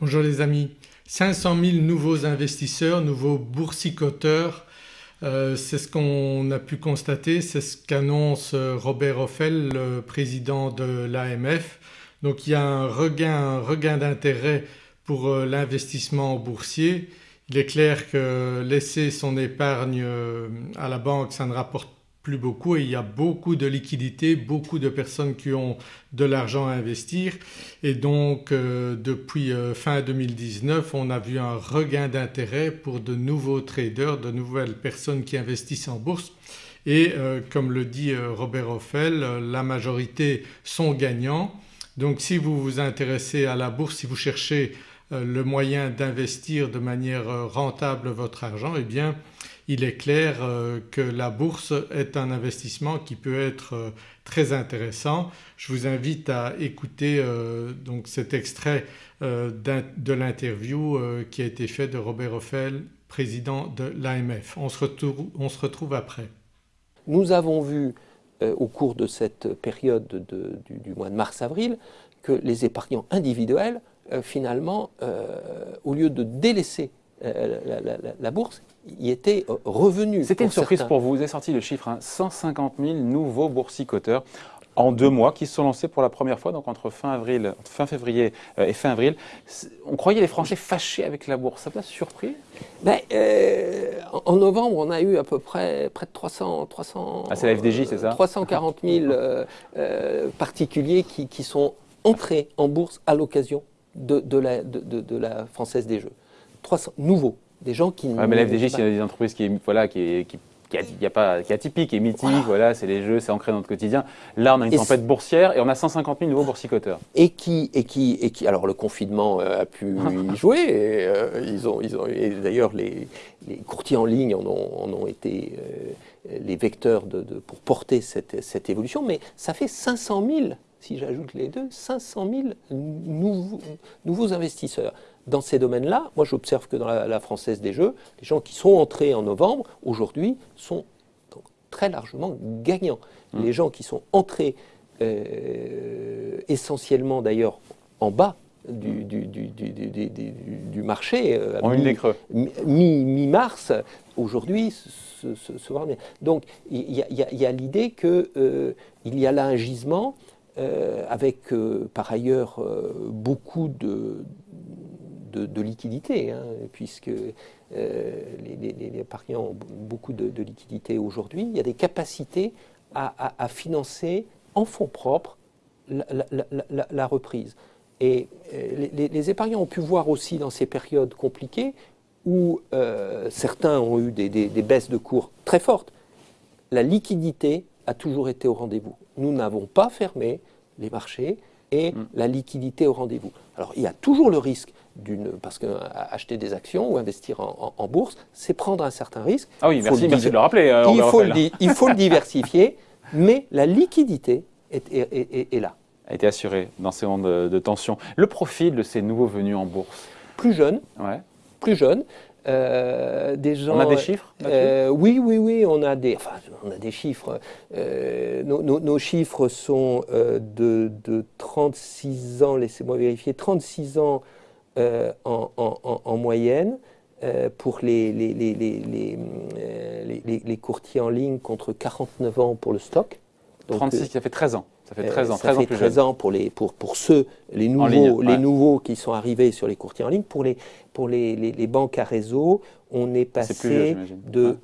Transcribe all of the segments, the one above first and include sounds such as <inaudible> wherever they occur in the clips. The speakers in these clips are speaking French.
Bonjour les amis, 500 000 nouveaux investisseurs, nouveaux boursicoteurs, euh, c'est ce qu'on a pu constater, c'est ce qu'annonce euh, Robert Offel, le président de l'AMF. Donc il y a un regain, regain d'intérêt pour euh, l'investissement boursier. Il est clair que laisser son épargne à la banque ça ne rapporte plus beaucoup et il y a beaucoup de liquidités, beaucoup de personnes qui ont de l'argent à investir et donc euh, depuis euh, fin 2019 on a vu un regain d'intérêt pour de nouveaux traders, de nouvelles personnes qui investissent en bourse et euh, comme le dit Robert Offel la majorité sont gagnants. Donc si vous vous intéressez à la bourse, si vous cherchez le moyen d'investir de manière rentable votre argent et eh bien il est clair euh, que la bourse est un investissement qui peut être euh, très intéressant. Je vous invite à écouter euh, donc cet extrait de l'interview qui a été fait de Robert Offel, président de l'AMF. On, se retrouve après. Nous avons vu au cours de cette période du, mois de mars-avril que les épargnants individuels finalement au lieu de délaisser la, bourse, y était revenu. C'était une surprise pour vous, vous avez sorti le chiffre, 150 hein. 000 nouveaux boursicoteurs en deux mois qui se sont lancés pour la première fois, donc entre fin, avril, fin février euh, et fin avril. On croyait les Français fâchés avec la bourse, ça vous a surpris? Ben, euh, En novembre, on a eu à peu près près de 300... 300 ah, c'est la FDJ, c'est ça? 340 000 <laughs> euh, particuliers qui, qui, sont entrés en bourse à l'occasion de, de, la, de, de la Française des Jeux. 300 nouveaux, des gens qui... Ouais, mais la FDJ, c'est des entreprises qui, voilà, qui, qui qui, a pas, qui est atypique, qui est mythique, voilà, c'est les jeux, c'est ancré dans notre quotidien. Là, on a une tempête boursière et on a 150 000 nouveaux boursicoteurs. Et qui, et qui, et qui alors le confinement euh, a pu y jouer. Et, euh, ils ont, ils ont, d'ailleurs, les, les, courtiers en ligne en ont, en ont été euh, les vecteurs de, de, pour porter cette, cette, évolution. Mais ça fait 500 000, si j'ajoute les deux, 500 000 nouveaux, nouveaux investisseurs dans ces domaines-là, moi j'observe que dans la, Française des Jeux, les gens qui sont entrés en novembre, aujourd'hui, sont très largement gagnants. Mmh. Les gens qui sont entrés euh, essentiellement d'ailleurs en bas du, du, marché, euh, en une creux. mi-mars, aujourd'hui se, se, se Donc il y a, l'idée qu'il euh, y a là un gisement avec par ailleurs beaucoup de, de, liquidité, hein, puisque euh, les, les, épargnants ont beaucoup de, liquidité aujourd'hui. Il y a des capacités à, financer en fonds propres la, reprise. Et euh, les, épargnants ont pu voir aussi dans ces périodes compliquées où euh, certains ont eu des, des, baisses de cours très fortes, la liquidité a toujours été au rendez-vous. Nous n'avons pas fermé les marchés et mm. la liquidité au rendez-vous. Alors il y a toujours le risque d'une parce qu'acheter des actions ou investir en, bourse, c'est prendre un certain risque. Ah oui, merci, merci de le rappeler. Euh, il, faut le, il, faut le, diversifier, <laughs> mais la liquidité est, est, est, là. A été assurée dans ces moments de, tension. Le profil de ces nouveaux venus en bourse? Plus jeunes. Ouais. Plus jeunes. Euh, des gens, on a des chiffres euh, Oui, oui, oui, on a des, enfin, on a des chiffres. Euh, nos, chiffres sont de, de, 36 ans, laissez-moi vérifier, 36 ans en, en, en, moyenne pour les, les, les, les, courtiers en ligne contre 49 ans pour le stock. 36, ça fait 13 ans. Ça fait 13 ans, 13 ça fait 13 ans pour, les, pour, pour ceux, les nouveaux, les nouveaux qui sont arrivés sur les courtiers en ligne. Pour les, pour les, les, banques à réseau, on est passé de,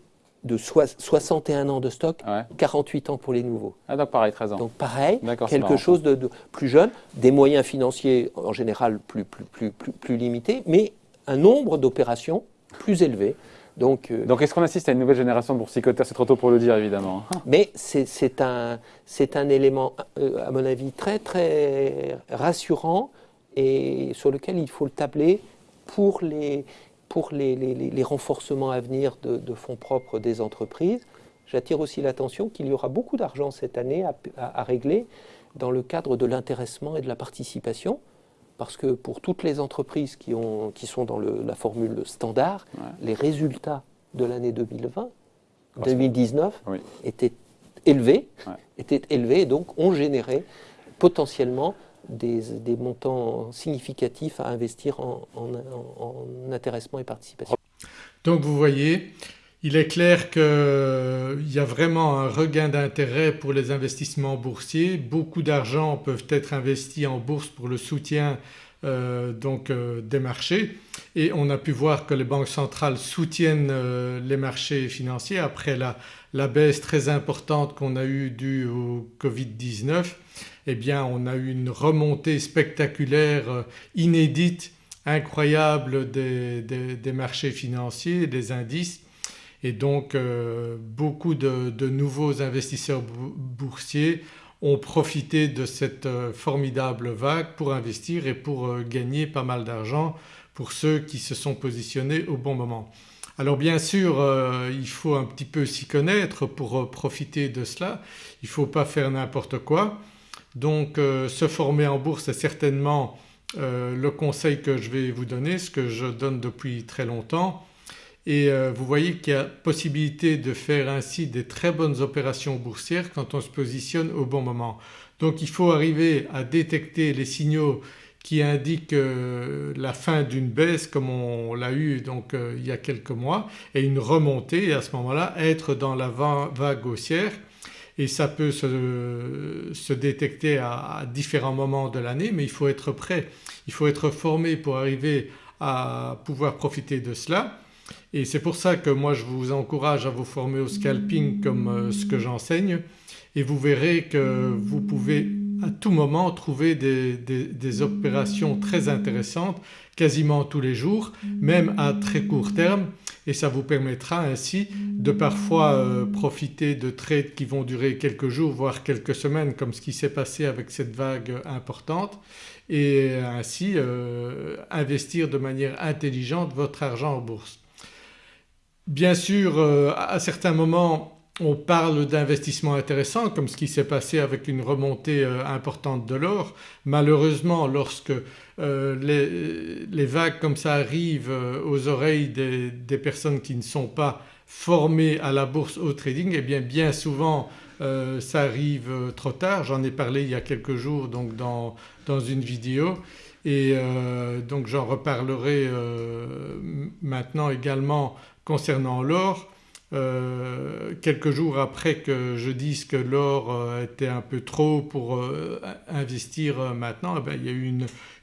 de 61 ans de stock, 48 ans pour les nouveaux. Ah, donc pareil, 13 ans. Donc pareil, quelque chose de, plus jeune, des moyens financiers en général plus, plus, plus, plus, plus limités, mais un nombre d'opérations plus élevé. Donc, euh, Donc est-ce qu'on assiste à une nouvelle génération de boursicoteurs C'est trop tôt pour le dire, évidemment. Mais c'est un, un élément, euh, à mon avis, très, très rassurant et sur lequel il faut le tabler pour les, pour les, les, les renforcements à venir de, de, fonds propres des entreprises. J'attire aussi l'attention qu'il y aura beaucoup d'argent cette année à, à, à, régler dans le cadre de l'intéressement et de la participation parce que pour toutes les entreprises qui, ont, qui sont dans le, la formule standard, les résultats de l'année 2020, 2019 étaient élevés, étaient élevés et donc ont généré potentiellement des, montants significatifs à investir en, en intéressement et participation. Donc vous voyez, il est clair qu'il y a vraiment un regain d'intérêt pour les investissements boursiers. Beaucoup d'argent peuvent être investis en bourse pour le soutien euh, donc euh, des marchés. Et on a pu voir que les banques centrales soutiennent euh, les marchés financiers après la, baisse très importante qu'on a eue due au Covid-19 eh bien on a eu une remontée spectaculaire inédite incroyable des marchés financiers, des indices et donc beaucoup de, nouveaux investisseurs boursiers ont profité de cette euh, formidable vague pour investir et pour euh, gagner pas mal d'argent pour ceux qui se sont positionnés au bon moment. Alors bien sûr euh, il faut un petit peu s'y connaître pour profiter de cela, il ne faut pas faire n'importe quoi. Donc se former en bourse est certainement le conseil que je vais vous donner, ce que je donne depuis très longtemps et euh, vous voyez qu'il y a possibilité de faire ainsi des très bonnes opérations boursières quand on se positionne au bon moment. Donc il faut arriver à détecter les signaux qui indiquent euh, la fin d'une baisse comme on l'a eu donc euh, il y a quelques mois et une remontée et à ce moment-là être dans la vague haussière. Et ça peut se, détecter à, différents moments de l'année mais il faut être prêt, il faut être formé pour arriver à pouvoir profiter de cela et c'est pour ça que moi je vous encourage à vous former au scalping comme euh, ce que j'enseigne. Et vous verrez que vous pouvez à tout moment trouver des, opérations très intéressantes quasiment tous les jours même à très court terme. Et ça vous permettra ainsi de parfois euh, profiter de trades qui vont durer quelques jours voire quelques semaines comme ce qui s'est passé avec cette vague importante. Et ainsi euh, investir de manière intelligente votre argent en bourse. Bien sûr euh, à certains moments on parle d'investissements intéressants comme ce qui s'est passé avec une remontée euh, importante de l'or. Malheureusement lorsque euh, les, vagues comme ça arrivent aux oreilles des, personnes qui ne sont pas formées à la bourse au trading eh bien bien souvent ça arrive trop tard. J'en ai parlé il y a quelques jours donc dans, dans une vidéo et donc j'en reparlerai maintenant également concernant l'or, euh, quelques jours après que je dise que l'or euh, était un peu trop pour euh, investir maintenant, eh ben, il y a eu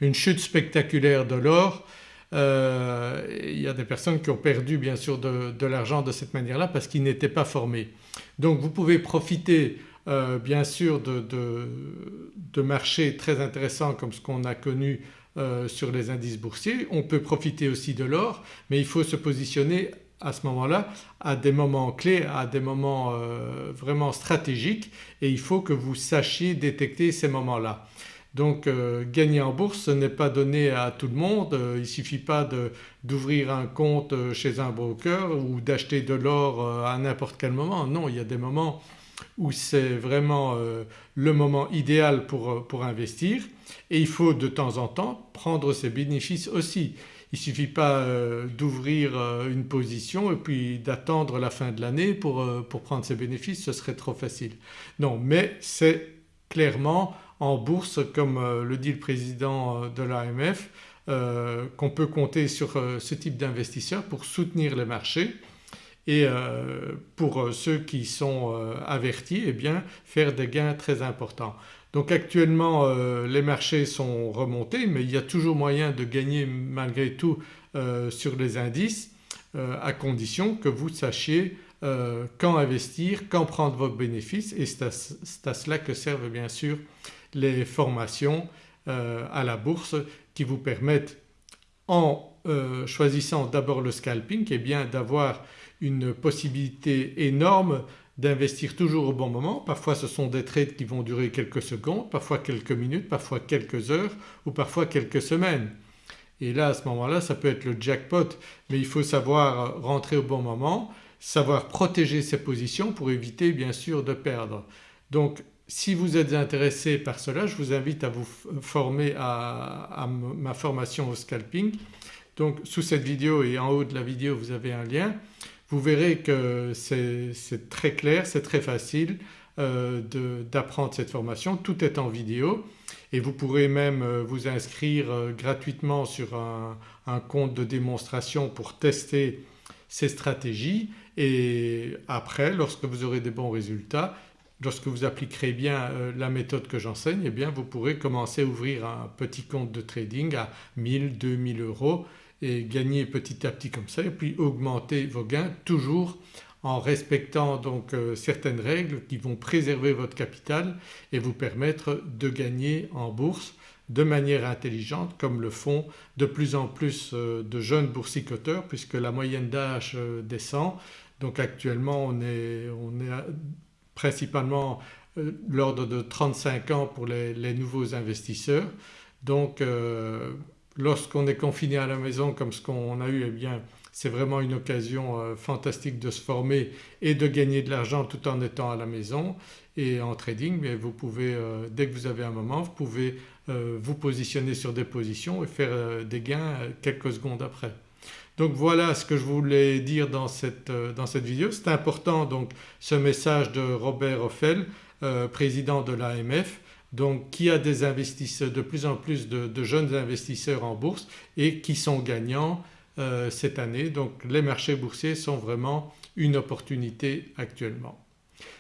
une, chute spectaculaire de l'or. il y a des personnes qui ont perdu bien sûr de, l'argent de cette manière-là parce qu'ils n'étaient pas formés. Donc vous pouvez profiter bien sûr de, de, marchés très intéressants comme ce qu'on a connu sur les indices boursiers. On peut profiter aussi de l'or mais il faut se positionner à ce moment-là à des moments clés, à des moments euh, vraiment stratégiques et il faut que vous sachiez détecter ces moments-là. Donc euh, gagner en bourse ce n'est pas donné à tout le monde, euh, il ne suffit pas d'ouvrir un compte chez un broker ou d'acheter de l'or à n'importe quel moment. Non il y a des moments où c'est vraiment le moment idéal pour, pour investir et il faut de temps en temps prendre ses bénéfices aussi. Il ne suffit pas euh, d'ouvrir euh, une position et puis d'attendre la fin de l'année pour, euh, pour, prendre ses bénéfices, ce serait trop facile. Non mais c'est clairement en bourse comme le dit le président de l'AMF qu'on peut compter sur ce type d'investisseurs pour soutenir les marchés et pour ceux qui sont avertis eh bien faire des gains très importants. Donc actuellement euh, les marchés sont remontés mais il y a toujours moyen de gagner malgré tout euh, sur les indices euh, à condition que vous sachiez quand investir, quand prendre vos bénéfices et c'est à, cela que servent bien sûr les formations à la bourse qui vous permettent en choisissant d'abord le scalping et eh bien d'avoir une possibilité énorme d'investir toujours au bon moment. Parfois ce sont des trades qui vont durer quelques secondes, parfois quelques minutes, parfois quelques heures ou parfois quelques semaines. Et là à ce moment-là ça peut être le jackpot mais il faut savoir rentrer au bon moment, savoir protéger ses positions pour éviter bien sûr de perdre. Donc si vous êtes intéressé par cela je vous invite à vous former à, à ma formation au scalping. Donc sous cette vidéo et en haut de la vidéo vous avez un lien vous verrez que c'est très clair, c'est très facile euh, d'apprendre cette formation, tout est en vidéo. Et vous pourrez même vous inscrire gratuitement sur un, compte de démonstration pour tester ces stratégies. Et après lorsque vous aurez des bons résultats lorsque vous appliquerez bien euh, la méthode que j'enseigne eh bien vous pourrez commencer à ouvrir un petit compte de trading à 1000, 2000 euros et gagner petit à petit comme ça et puis augmenter vos gains toujours en respectant donc euh, certaines règles qui vont préserver votre capital et vous permettre de gagner en bourse de manière intelligente comme le font de plus en plus euh, de jeunes boursicoteurs puisque la moyenne d'âge descend. Donc actuellement on est, on est principalement euh, l'ordre de 35 ans pour les, nouveaux investisseurs. Donc euh, lorsqu'on est confiné à la maison comme ce qu'on a eu eh bien c'est vraiment une occasion euh, fantastique de se former et de gagner de l'argent tout en étant à la maison et en trading mais vous pouvez dès que vous avez un moment vous pouvez vous positionner sur des positions et faire des gains quelques secondes après. Donc voilà ce que je voulais dire dans cette, euh, dans cette vidéo. C'est important donc ce message de Robert Offel, euh, président de l'AMF donc qui a des investisseurs, de plus en plus de, jeunes investisseurs en bourse et qui sont gagnants euh, cette année. Donc les marchés boursiers sont vraiment une opportunité actuellement.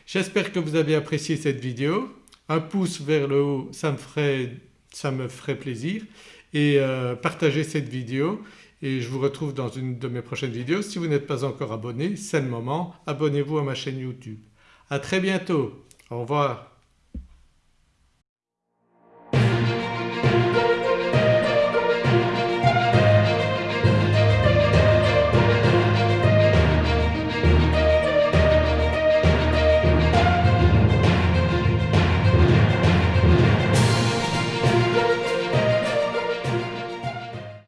J'espère que vous avez apprécié cette vidéo. Un pouce vers le haut ça me ferait, ça me ferait plaisir et partagez cette vidéo et je vous retrouve dans une de mes prochaines vidéos. Si vous n'êtes pas encore abonné, c'est le moment, abonnez-vous à ma chaîne YouTube. À très bientôt, au revoir.